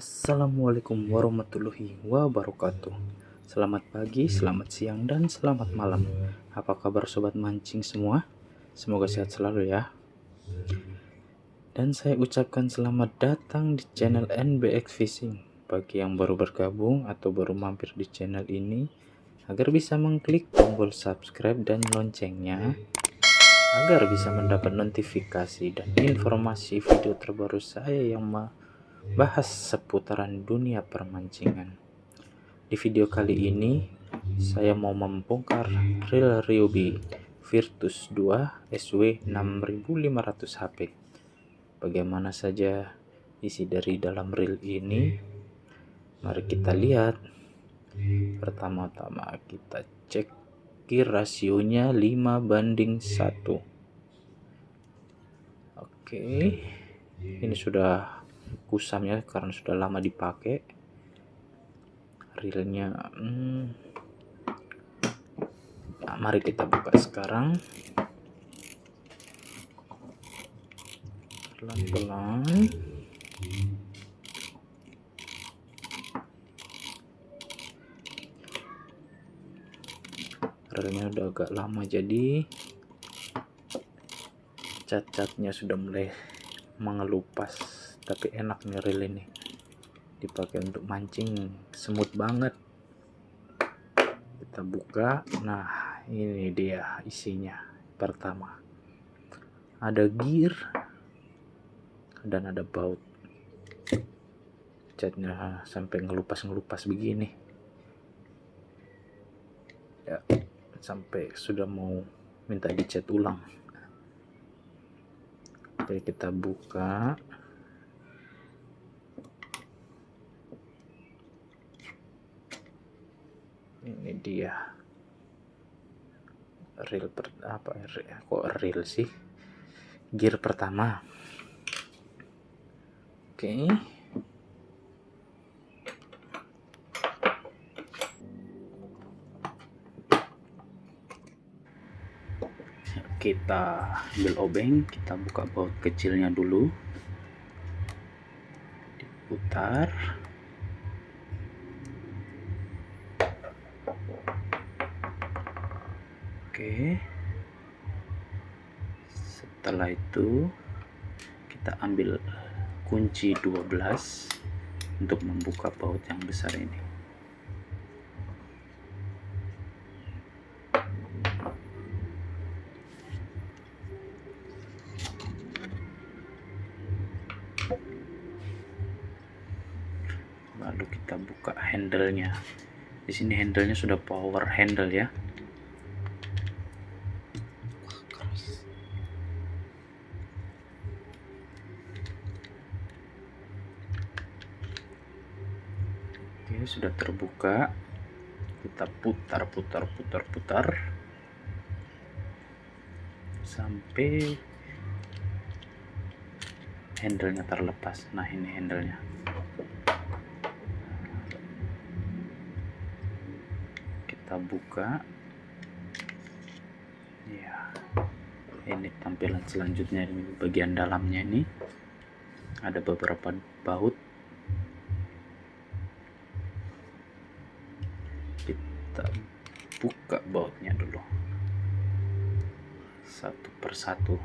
Assalamualaikum warahmatullahi wabarakatuh. Selamat pagi, selamat siang, dan selamat malam. Apa kabar sobat mancing semua? Semoga sehat selalu ya. Dan saya ucapkan selamat datang di channel NBX Fishing. Bagi yang baru bergabung atau baru mampir di channel ini Agar bisa mengklik tombol subscribe dan loncengnya Agar bisa mendapat notifikasi dan informasi video terbaru saya yang bahas seputaran dunia permancingan. Di video kali ini, saya mau membongkar reel Ryobi Virtus 2 SW 6500 HP. Bagaimana saja isi dari dalam reel ini? Mari kita lihat. Pertama-tama kita cek rasionya 5 banding 1. Oke. Ini sudah kusamnya karena sudah lama dipakai. Reelnya hmm. nah, mari kita buka sekarang. Pelan-pelan. Reelnya udah agak lama jadi. Cat-catnya sudah mulai mengelupas tapi enak nih reel ini. Dipakai untuk mancing semut banget. Kita buka. Nah ini dia isinya pertama. Ada gear dan ada baut. Catnya sampai ngelupas-ngelupas begini. Ya sampai sudah mau minta dicat ulang. Jadi kita buka dia. Reel per, apa kok reel sih? Gear pertama. Oke. Okay. kita ambil obeng kita buka baut kecilnya dulu. Diputar Oke. Setelah itu kita ambil kunci 12 untuk membuka baut yang besar ini. Lalu kita buka handle-nya. Di sini handle-nya sudah power handle ya. Sudah terbuka. Kita putar, putar, putar, putar sampai handlenya terlepas. Nah, ini handlenya. Kita buka. Ya. Ini tampilan selanjutnya ini bagian dalamnya ini. Ada beberapa baut kita buka bautnya dulu. Satu persatu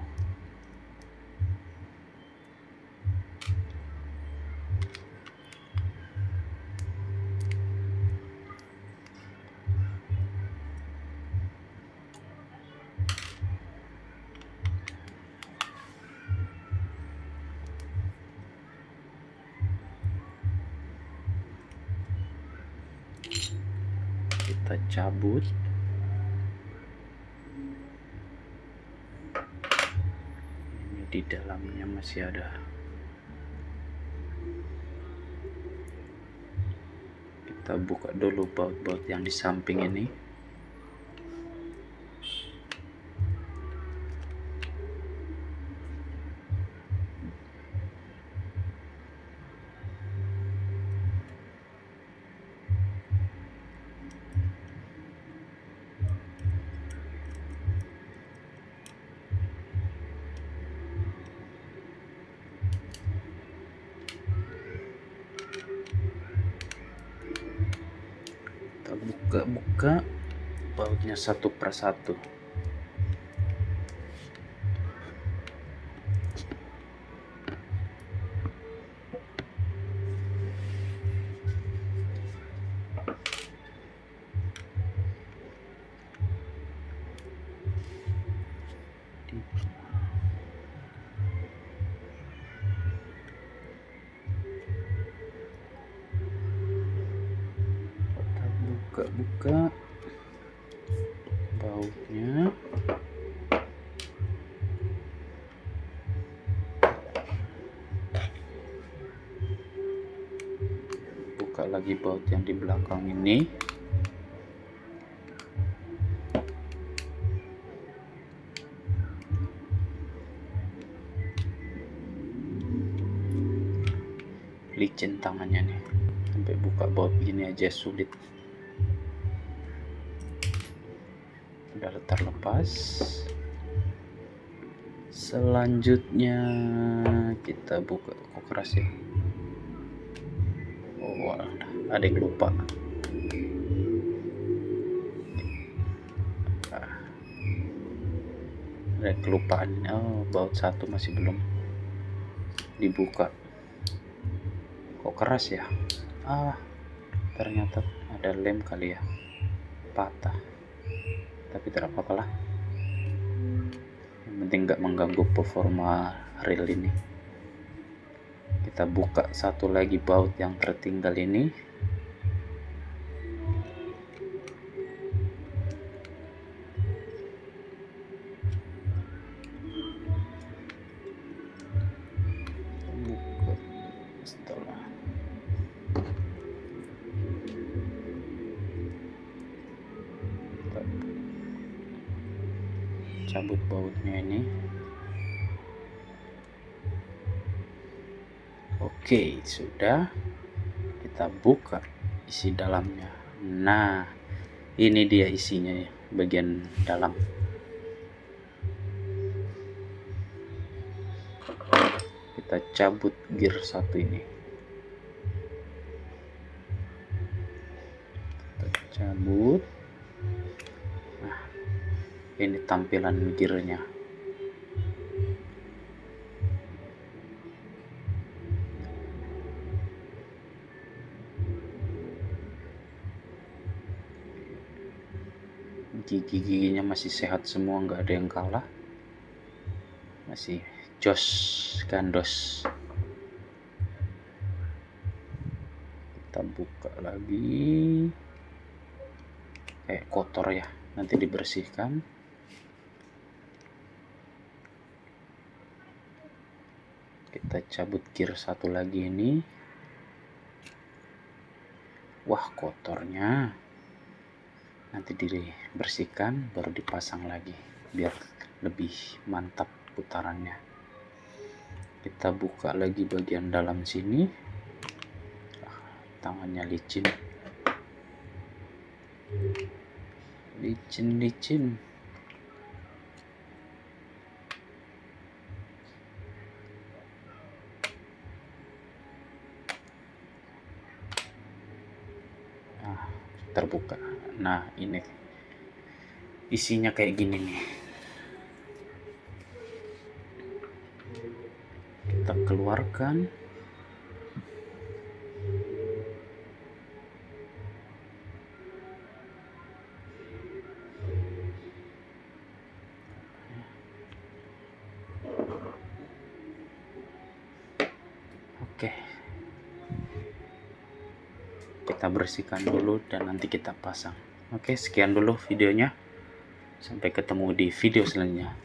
cabut. Ini di dalamnya masih ada. Kita buka dulu baut-baut yang di samping ini buka-buka bautnya satu persatu buka-buka bautnya buka lagi baut yang di belakang ini. Licin tangannya nih. Sampai buka baut gini aja sulit udah terlepas. Selanjutnya kita buka kok keras ya. Oh ada yang lupa. Ada kelupaan. Oh baut satu masih belum dibuka. Kok keras ya? Ah ternyata ada lem kali ya. Patah tapi tidak apa-apa lah. Yang penting nggak mengganggu performa reel ini. Kita buka satu lagi baut yang tertinggal ini cabut bautnya ini. Oke sudah. Kita buka isi dalamnya. Nah ini dia isinya ya bagian dalam. Kita cabut gear satu ini. Kita cabut tampilan gearnya gigi-giginya masih sehat semua nggak ada yang kalah. Masih jos gandos. Kita buka lagi. Kayak kotor ya nanti dibersihkan kita cabut gear satu lagi ini. Wah kotornya. Nanti dibersihkan baru dipasang lagi biar lebih mantap putarannya. Kita buka lagi bagian dalam sini. Ah, tangannya licin. Licin licin terbuka nah ini. Isinya kayak gini nih. Kita keluarkan. Oke. Kita bersihkan dulu dan nanti kita pasang oke sekian dulu videonya. Sampai ketemu di video selanjutnya